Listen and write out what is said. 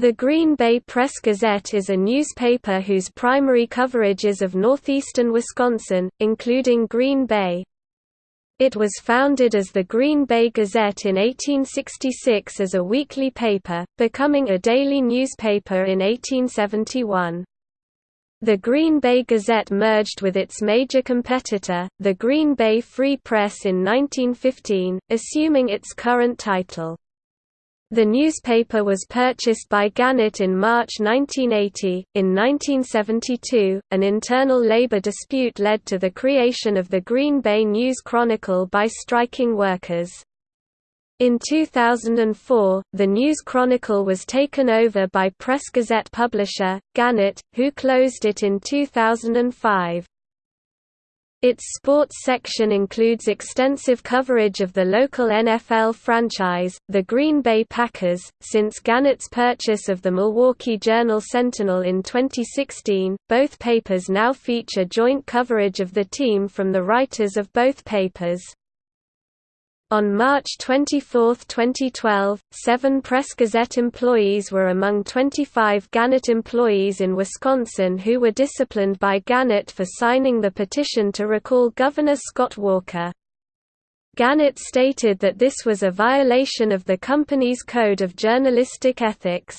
The Green Bay Press-Gazette is a newspaper whose primary coverage is of northeastern Wisconsin, including Green Bay. It was founded as the Green Bay Gazette in 1866 as a weekly paper, becoming a daily newspaper in 1871. The Green Bay Gazette merged with its major competitor, the Green Bay Free Press in 1915, assuming its current title. The newspaper was purchased by Gannett in March 1980. In 1972, an internal labor dispute led to the creation of the Green Bay News Chronicle by striking workers. In 2004, the News Chronicle was taken over by Press Gazette publisher, Gannett, who closed it in 2005. Its sports section includes extensive coverage of the local NFL franchise, the Green Bay Packers. Since Gannett's purchase of the Milwaukee Journal Sentinel in 2016, both papers now feature joint coverage of the team from the writers of both papers. On March 24, 2012, seven Press Gazette employees were among 25 Gannett employees in Wisconsin who were disciplined by Gannett for signing the petition to recall Governor Scott Walker. Gannett stated that this was a violation of the company's code of journalistic ethics.